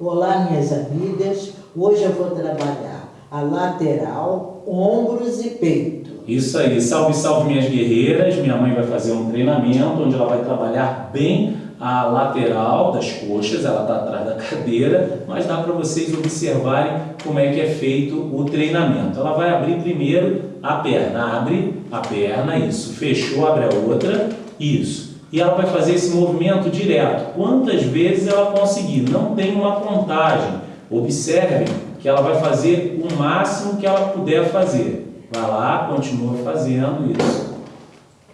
Olá, minhas amigas. Hoje eu vou trabalhar a lateral, ombros e peito. Isso aí. Salve, salve, minhas guerreiras. Minha mãe vai fazer um treinamento onde ela vai trabalhar bem a lateral das coxas, ela está atrás da cadeira, mas dá para vocês observarem como é que é feito o treinamento. Ela vai abrir primeiro a perna, abre a perna, isso, fechou, abre a outra, isso. E ela vai fazer esse movimento direto, quantas vezes ela conseguir, não tem uma contagem. Observem que ela vai fazer o máximo que ela puder fazer. Vai lá, continua fazendo isso.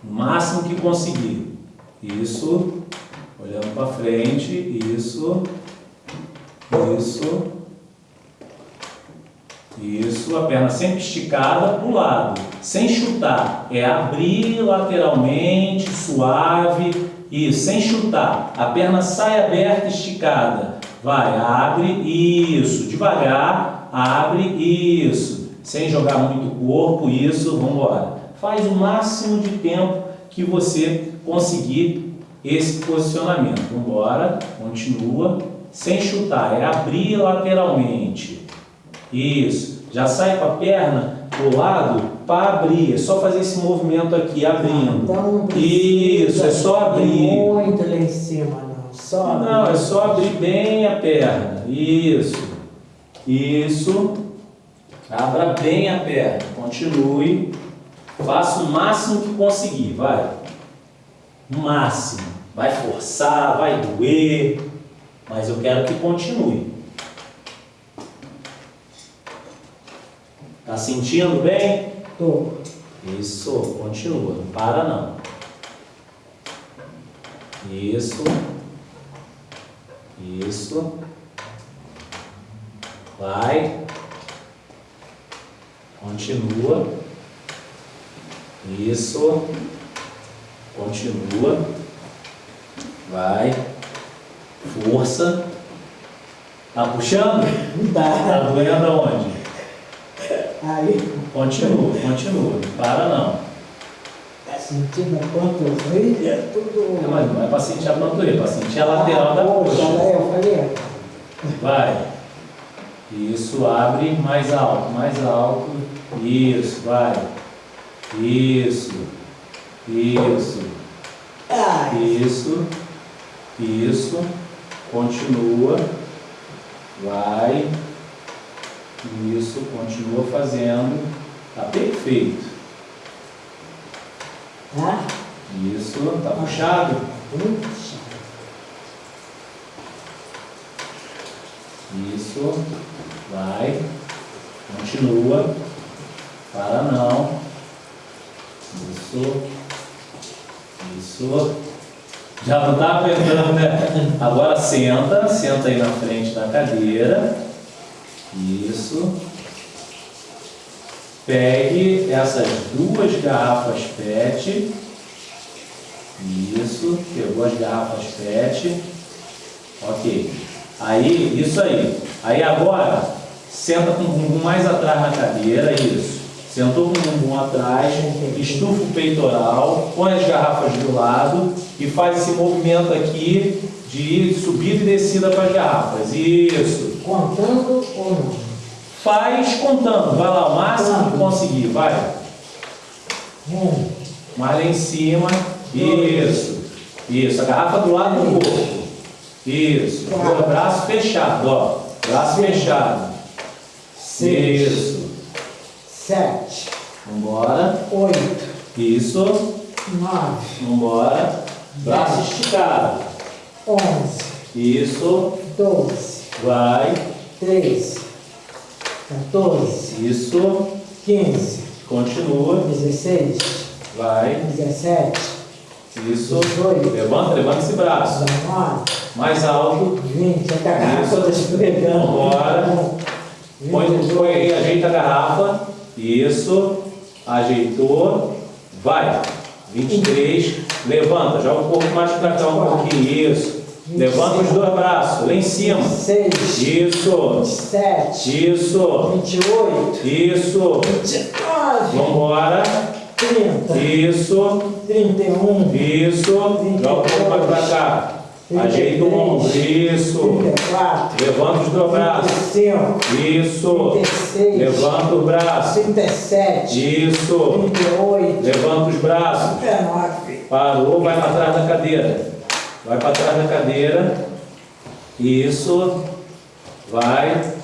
O máximo que conseguir. Isso. Olhando para frente, isso, isso, isso, a perna sempre esticada para o lado, sem chutar, é abrir lateralmente, suave, isso, sem chutar, a perna sai aberta, esticada, vai, abre, isso, devagar, abre, isso, sem jogar muito corpo, isso, vamos embora. Faz o máximo de tempo que você conseguir esse posicionamento. Vamos continua, sem chutar, é abrir lateralmente. Isso, já sai com a perna do lado para abrir, é só fazer esse movimento aqui, abrindo. Então, Isso, é só abrir. Muito lá em cima, não. Só abrir. Não, é só abrir bem a perna. Isso, isso. Abra bem a perna, continue. Faça o máximo que conseguir, vai. O máximo. Vai forçar, vai doer, mas eu quero que continue. Tá sentindo bem? Tô. Isso, continua, não para não. Isso. Isso. Vai. Continua. Isso. Continua. Vai. Força. Tá puxando? Tá. Tá doendo aonde? Aí. Continua, continua. Não para não. Tá sentindo a panturrilha, tudo... É, mas não é para sentir a panturrilha, é para sentir a lateral da Poxa, eu falei... Vai. Isso, abre mais alto, mais alto. Isso, vai. Isso. Isso. Ai. Isso. Isso. Continua. Vai. Isso. Continua fazendo. Tá perfeito. Tá? Isso. Tá puxado? Puxa. Isso. Vai. Continua. Para não. Isso. Isso. Já não está apertando, né? Agora senta, senta aí na frente da cadeira. Isso. Pegue essas duas garrafas PET. Isso, pegou as garrafas PET. Ok. Aí, isso aí. Aí agora, senta com o bumbum mais atrás na cadeira, isso. Sentou com o bumbum atrás, estufa o peitoral, põe as garrafas do lado e faz esse movimento aqui de subida e descida para as garrafas. Isso. Contando ou não? Faz contando. Vai lá, o máximo que conseguir. Vai. Um. Mais lá em cima. Isso. Isso. A garrafa do lado do corpo. Isso. Agora, braço fechado, ó. Braço fechado. Seis. Isso. Sete. Vambora. Oito. Isso. Nove. Vambora. Braço esticado. Onze. Isso. Doze. Vai. Treze. Quatorze. Isso. Quinze. Continua. Dezesseis. Vai. Dezessete. Isso. Dezoito. Levanta, levanta esse braço. Dezenove. Mais alto. Vinte. A garrafa toda esfregando. Vambora. Põe, põe aí, ajeita a garrafa. Isso. Ajeitou. Vai. 23. Levanta. Joga o corpo mais para cá um pouquinho. Isso. Levanta os dois braços. Lá em cima. Seis. Isso. Sete. Isso. Vinte e oito. Isso. Vinte e nove. Vambora. Trinta. Isso. Trinta e um. Isso. Joga o corpo para cá. Ajeita o ombro. Isso. 34, Levanta os dois braços. 35, Isso. 36, Levanta o braço. 37, Isso. 38, Levanta os braços. 39, Parou, vai para trás da cadeira. Vai para trás da cadeira. Isso. Vai.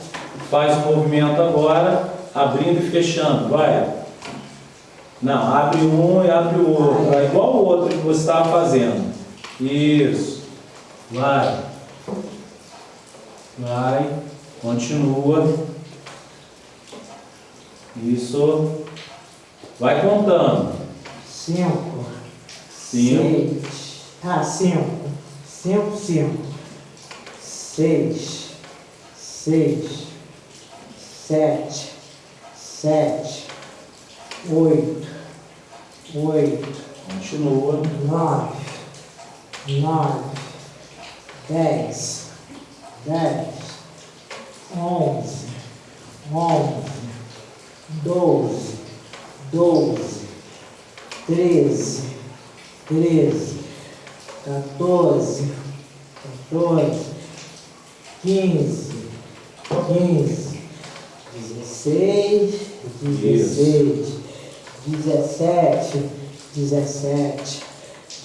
Faz o movimento agora, abrindo e fechando. Vai. Não, abre um e abre o outro. Vai igual o outro que você estava fazendo. Isso. Vai. Vai. Continua. Isso. Vai contando. 5, Cinco. 6, ah, 5, 5, 5, 6, 6, 7, 7, 8, 8, Continua. 9, 9, 10, 10, 11, 11, 12, 12, 13, 13, 14, 14, 15, 15, 16, 16, 17, 17,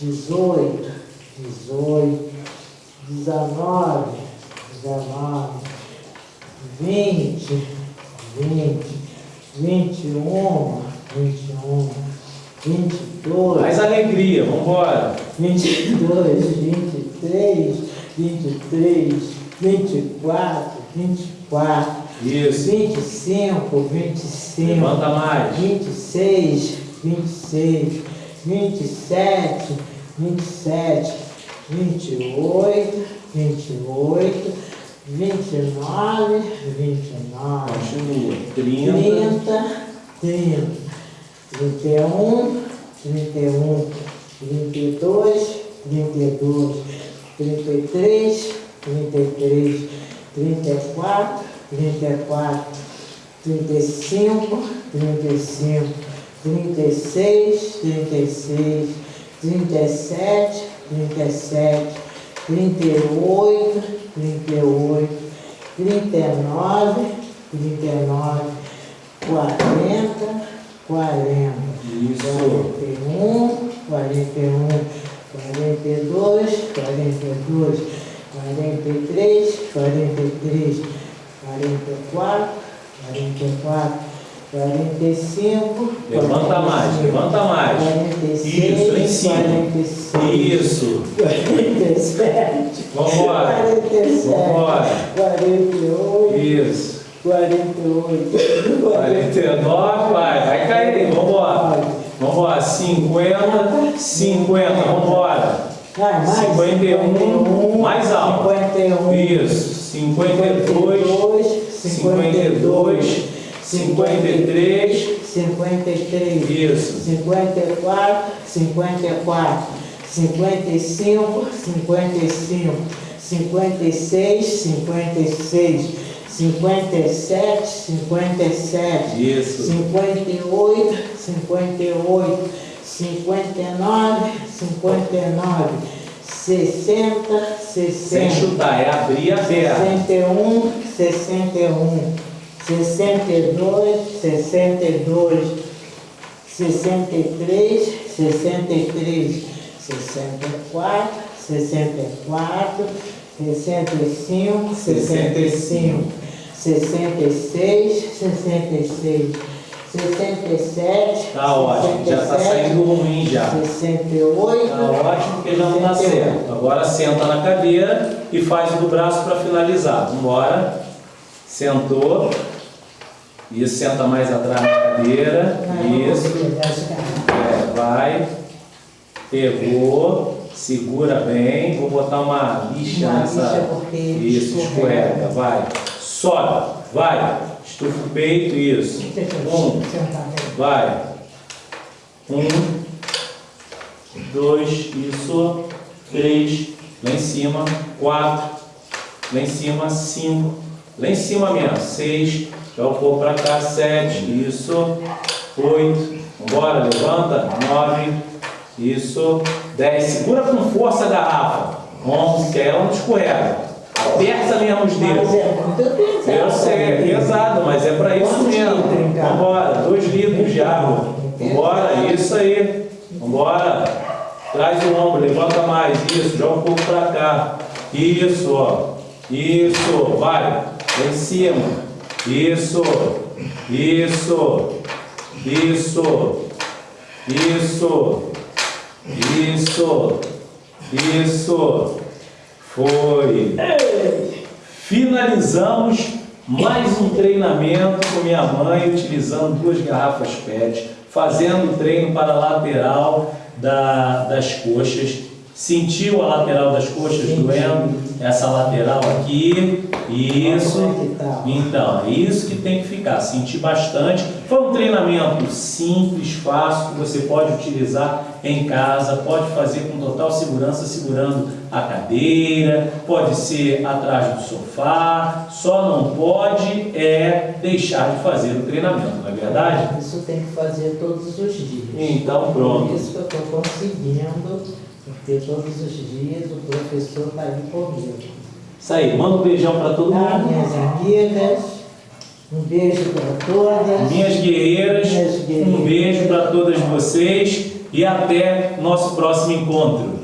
18, 18, 19, 19, 20, 20, 21, 21, 22, Mais alegria, vamos embora. 22, 23, 23, 24, 24, Isso. 25, 25, Levanta mais. 26, 26, 27, 27, 28, 28, 29, 29, Continua. 30. 30, 30, 31, 31, 32, 32, 33, 33, 34, 34, 35, 35, 36, 36, 37, 37, 38, 38, 39, 39, 40, 40, Isso. 41, 41, 42, 42, 43, 43, 44, 44, 45, Levanta mais, levanta mais. 46, Isso, em cima. 46, Isso. 47, Vambora. 47, Vambora. 48, Isso. 48, 49, vai, vai cair, vambora. Vambora, 50, 50, vambora. Ah, mais 51, mais alto. 51, Isso, 52, 52, 53, 53, isso. 54, 54, 55, 55, 56, 56, 57, 57, Isso. 58, 58, 59, 59, 60, Sem 60. chutar, é abrir a perna. 61, 61, 62, 62, 63, 63, 64, 64, 65, 65, 66, 66, 67, Tá ótimo, já tá saindo ruim já. 68, Tá ótimo, porque já não dá 68. certo. Agora senta na cadeira e faz o do braço para finalizar. Vambora. Sentou. Isso, senta mais atrás na cadeira. Isso. É, vai. Pegou. Segura bem. Vou botar uma lixa Uma nessa. lixa porque Isso, escorrega. escorrega. Vai. Sobe. Vai. Estufa o peito. Isso. Um. Vai. Um, dois, isso. Três, lá em cima. Quatro, lá em cima. Cinco, lá em cima mesmo. Seis, já o corpo pra cá. Sete, isso. Oito, vambora, levanta. Nove, isso. Dez, segura com força a garrafa. ombros, que aí ela não escorrega. Aperta mesmo os Mas dedos. é muito pesado. Eu sei, é pesado, mas é para isso mesmo. Vambora, dois litros de água. Vambora, isso aí. Vambora. Traz o ombro, levanta mais. Isso, joga um pouco para cá. Isso, ó. Isso, vai. Em cima. Isso. Isso. Isso. Isso. Isso. Isso. Foi. Finalizamos mais um treinamento com minha mãe, utilizando duas garrafas PET, fazendo o treino para a lateral da- das coxas. Sentiu a lateral das coxas Senti. doendo? Essa lateral aqui. Isso. É tá? Então, é isso que tem que ficar. Senti bastante. Foi um treinamento simples, fácil, que você pode utilizar em casa, pode fazer com total segurança, segurando a cadeira, pode ser atrás do sofá, só não pode é deixar de fazer o treinamento, não é verdade? Isso tem que fazer todos os dias. Então, Por pronto. isso que eu estou conseguindo, porque todos os dias o professor está aí comigo. Isso aí, manda um beijão para todo Ah, mundo. minhas amigas, um beijo para todas. Minhas guerreiras, Minhas guerreiras. um beijo para todas vocês e até nosso próximo encontro.